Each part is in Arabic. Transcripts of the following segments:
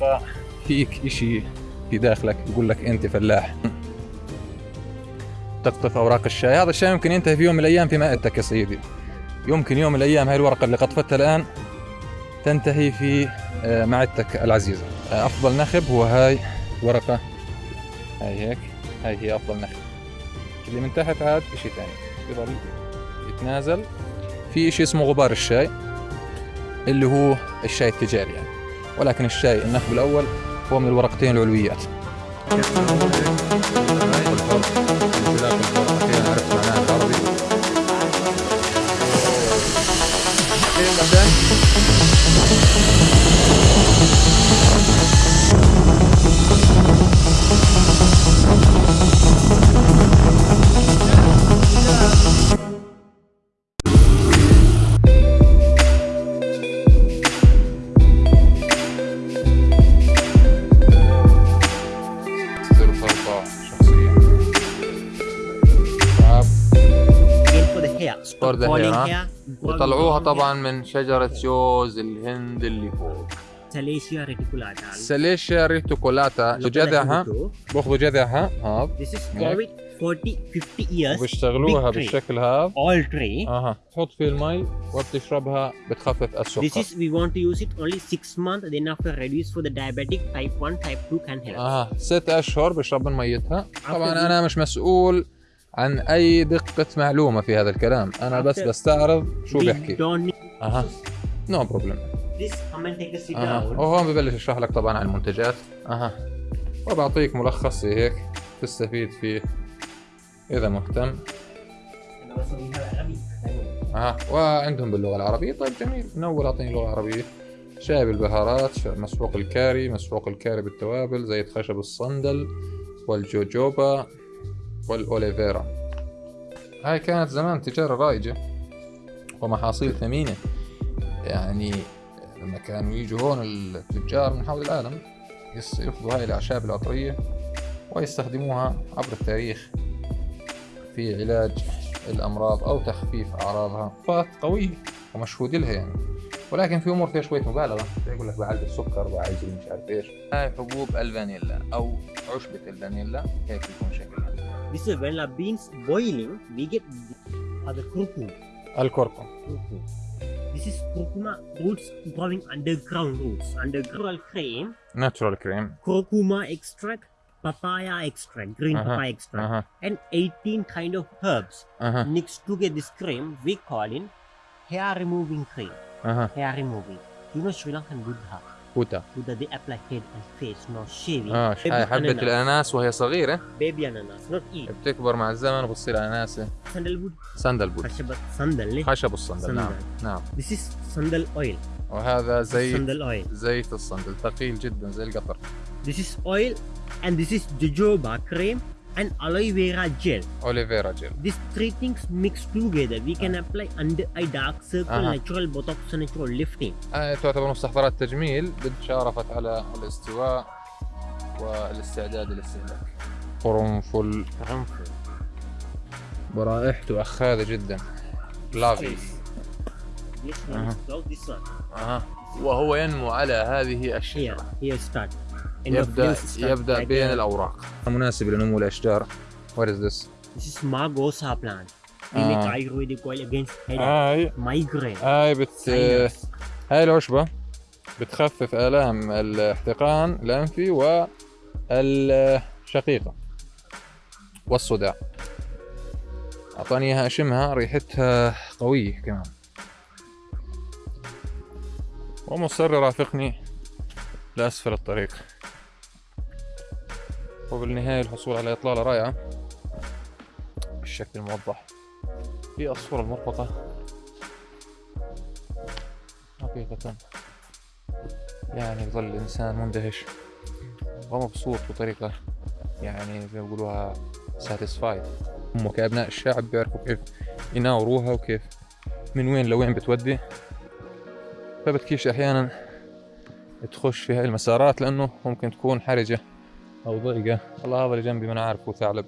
بيبقى فيك إشي في داخلك يقول لك أنت فلاح. تقطف أوراق الشاي. هذا الشاي يمكن ينتهي في يوم من الأيام في مائدتك يا سيدي. يمكن يوم من الأيام هاي الورقة اللي قطفتها الآن تنتهي في آه، معدتك العزيزة. آه، أفضل نخب هو هاي ورقة. هاي هيك. هاي هي أفضل نخب. اللي من تحت عاد إشي ثاني. يضل يتنازل. في إشي اسمه غبار الشاي اللي هو الشاي التجاري يعني. ولكن الشاي النخب الأول هو من الورقتين العلويات. ظاهرة وطلعوها طبعا من شجرة جوز الهند اللي فوق. Salacia reticulata Salacia reticulata جذعها باخذوا جذعها هذا بيشتغلوها بالشكل هذا all tree أها. تحط في المي وبتشربها بتخفف السكر. This is we want to use it only 6 months then after reduce for the diabetic type 1 type 2 can help. أها. ست أشهر بشرب من ميتها. طبعا أنا مش مسؤول. عن أي دقة معلومة في هذا الكلام. أنا بس بستعرض شو بيحكي. أها. No problem أها. وهون ببلش اشرح لك طبعا عن المنتجات. أها. وبعطيك ملخص هيك تستفيد فيه إذا مهتم. أها. وعندهم باللغة العربية. طيب جميل. من أول أعطيني لغه عربيه شاي بالبهارات مسحوق الكاري مسحوق الكاري بالتوابل زيت خشب الصندل والجوجوبا. والأوليفيرا. هاي كانت زمان تجارة رائجة ومحاصيل ثمينة. يعني لما كانوا يجوا هون التجار من حول العالم يس- ياخذوا هاي الأعشاب العطرية ويستخدموها عبر التاريخ في علاج الأمراض أو تخفيف أعراضها. فات قوية ومشهود لها يعني. ولكن في أمور فيها شوية مبالغة. يقول لك بعالج السكر بعالج مش عارف إيش. هاي حبوب الفانيلا أو عشبة الفانيلا هيك يكون. شكلها This is when our beans boiling, we get other kurkuma. Al kurkuma. This is kurkuma roots growing underground roots, underground cream. Natural cream. Kurkuma extract, papaya extract, green uh -huh. papaya extract, uh -huh. and 18 kind of herbs uh -huh. mixed to get this cream. We call it hair removing cream. Uh-huh. Hair removing. You know Sri Lankan Buddha. Buddha Buddha they apply head and face no hair آه هاي حبة الأناناس وهي صغيرة. baby اناناس not eat بتكبر مع الزمن وبتصير اناناسه sandalwood ساندل بود خشب الصندل خشب الصندل نعم. نعم this is sandal oil وهذا زيت sandal oil زيت الصندل ثقيل جدا زي القطر. this is oil and this is jojoba cream and aloe vera gel. aloe vera gel These three things mixed together. We can apply under eye dark circle, Uh-huh. natural botox, natural lifting. آه تعتبر مستحضرات تجميل قد شارفت على الاستواء والاستعداد للاستهلاك قرنفل ورائحته أخاذة جدا لافي This one Uh-huh. this. أها وهو ينمو على هذه الشجرة. End of يبدأ يبدأ بين الأوراق مناسب لنمو الأشجار What is this؟ This is Margosa plant. Ah. make Ayurvedic oil against headache, هاي migraine, هاي بت. هاي العشبة بتخفف آلام الاحتقان الأنفي والشقيقة والصداع أعطاني إياها أشمها ريحتها قوية كمان ومصر يرافقني لأسفل الطريق. وبالنهاية الحصول على إطلالة رائعة بالشكل الموضح في الصورة المرفقة. حقيقة يعني يظل الإنسان مندهش ومبسوط بطريقة يعني زي ما بيقولوها ساتيسفايد هم كأبناء الشعب بيعرفوا كيف يناوروها وكيف من وين لوين بتودي. فبتكيش أحيانا تخش في هاي المسارات لأنه ممكن تكون حرجة أو ضيقة. والله هذا اللي جنبي ما أنا عارفه ثعلب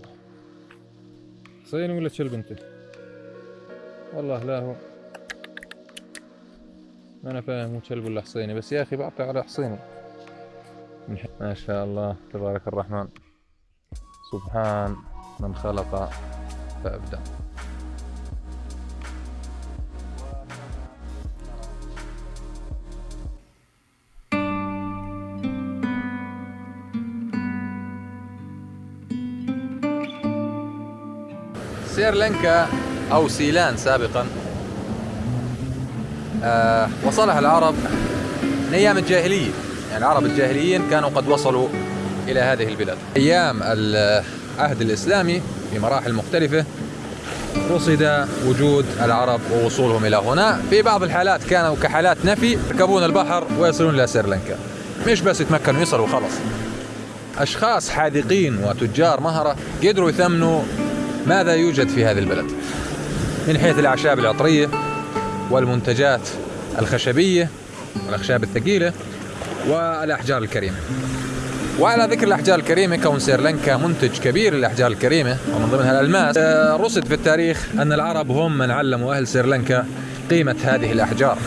صيني ولا تشلب أنت؟ والله لا هو. ما أنا فاهم هو كلب ولا حصيني. بس يا أخي بعطي على حصيني. ما شاء الله تبارك الرحمن. سبحان من خلق فأبدع سريلانكا أو سيلان سابقا. آه وصلها العرب من أيام الجاهلية. يعني العرب الجاهليين كانوا قد وصلوا إلى هذه البلاد. أيام العهد الإسلامي في مراحل مختلفة رصد وجود العرب ووصولهم إلى هنا. في بعض الحالات كانوا كحالات نفي يركبون البحر ويصلون إلى سريلانكا مش بس يتمكنوا يصلوا خلاص. أشخاص حاذقين وتجار مهرة قدروا يثمنوا ماذا يوجد في هذه البلد؟ من حيث الأعشاب العطرية والمنتجات الخشبية والأخشاب الثقيلة والأحجار الكريمة. وعلى ذكر الأحجار الكريمة كون سريلانكا منتج كبير للأحجار الكريمة ومن ضمنها الألماس. آه، رصد في التاريخ أن العرب هم من علموا أهل سريلانكا قيمة هذه الأحجار.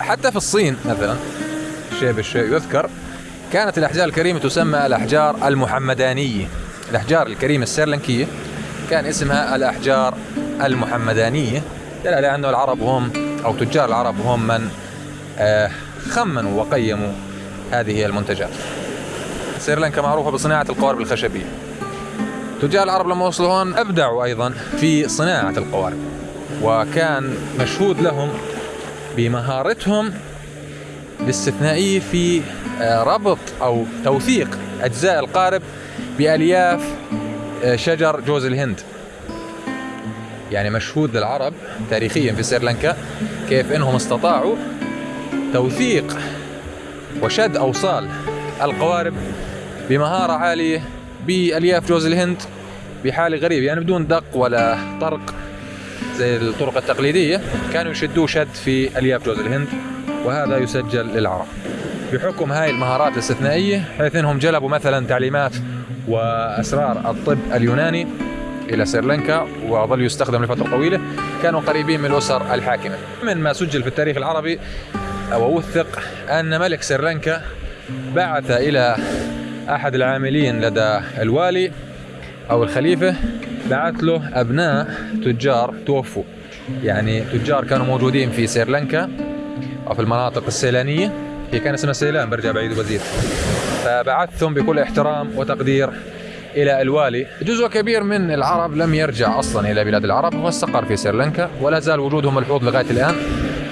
حتى في الصين مثلا شيء بالشيء يذكر كانت الأحجار الكريمة تسمى الأحجار المحمدانية. الأحجار الكريمة السريلانكية. كان اسمها الأحجار المحمدانية. دل على أنه العرب هم أو تجار العرب هم من آه، خمنوا وقيموا هذه المنتجات. سريلانكا معروفة بصناعة القوارب الخشبية. تجار العرب لما وصلوا هون أبدعوا أيضا في صناعة القوارب وكان مشهود لهم بمهارتهم الاستثنائية في آه، ربط أو توثيق أجزاء القارب بألياف آه، شجر جوز الهند. يعني مشهود للعرب تاريخيا في سريلانكا كيف إنهم استطاعوا توثيق وشد أوصال القوارب بمهارة عالية بألياف جوز الهند بحالة غريبة يعني بدون دق ولا طرق زي الطرق التقليدية كانوا يشدوه شد في ألياف جوز الهند وهذا يسجل للعرب. بحكم هاي المهارات الاستثنائية حيث إنهم جلبوا مثلا تعليمات وأسرار الطب اليوناني إلى سريلانكا وظل يستخدم لفترة طويلة كانوا قريبين من الأسر الحاكمة. من ما سجل في التاريخ العربي ووثق أن ملك سريلانكا بعث إلى أحد العاملين لدى الوالي أو الخليفة بعث له أبناء تجار توفوا. يعني تجار كانوا موجودين في سريلانكا أو في المناطق السيلانية. هي كان اسمها سيلان برجع بعيد وزير فبعثتهم بكل احترام وتقدير إلى الوالي. جزء كبير من العرب لم يرجع أصلا إلى بلاد العرب واستقر في سريلانكا ولا زال وجودهم ملحوظ لغاية الآن.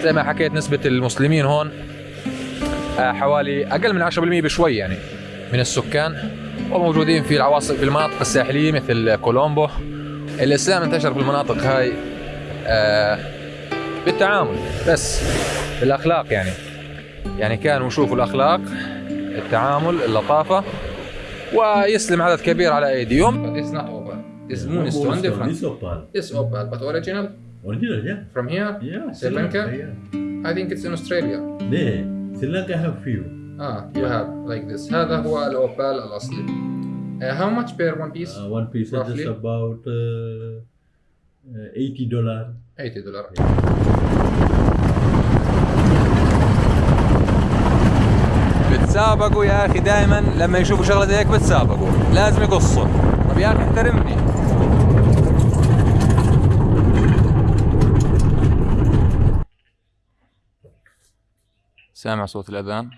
زي ما حكيت نسبة المسلمين هون آه، حوالي أقل من 10% بشوي يعني من السكان وموجودين في العواصم في المناطق الساحلية مثل كولومبو. الإسلام انتشر في المناطق هاي آه، بالتعامل بس بالأخلاق يعني. يعني كانوا يشوفوا الاخلاق التعامل اللطافه ويسلم عدد كبير على ايديهم But it's not opal. This moon is different. This opal. It's opal, but original Original, yeah. from here. Yeah. Sri Lanka? Yeah. I think it's in Australia. There. Sri Lanka have few. Ah, you have like this. هذا هو الأوبال الأصلي. Uh, how much per one piece? Uh, one piece Roughly? is just about uh, uh, 80 dollar. 80 دولار. بتسابقوا يا أخي دائما لما يشوفوا شغلة زي هيك بتسابقوا. لازم يقصوا. طب يا أخي احترمني. سامع صوت الأذان؟